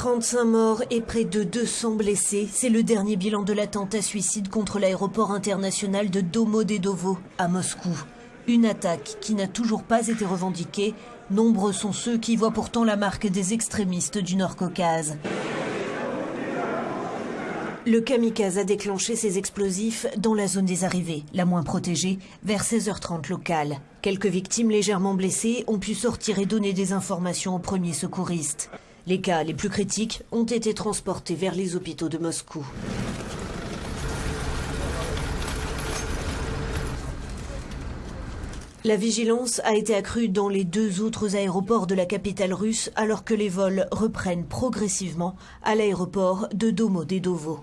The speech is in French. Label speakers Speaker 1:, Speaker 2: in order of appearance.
Speaker 1: 35 morts et près de 200 blessés, c'est le dernier bilan de l'attentat suicide contre l'aéroport international de Domodedovo à Moscou. Une attaque qui n'a toujours pas été revendiquée. Nombreux sont ceux qui voient pourtant la marque des extrémistes du Nord-Caucase. Le kamikaze a déclenché ses explosifs dans la zone des arrivées, la moins protégée, vers 16h30 locale. Quelques victimes légèrement blessées ont pu sortir et donner des informations aux premiers secouristes. Les cas les plus critiques ont été transportés vers les hôpitaux de Moscou. La vigilance a été accrue dans les deux autres aéroports de la capitale russe alors que les vols reprennent progressivement à l'aéroport de Domodedovo.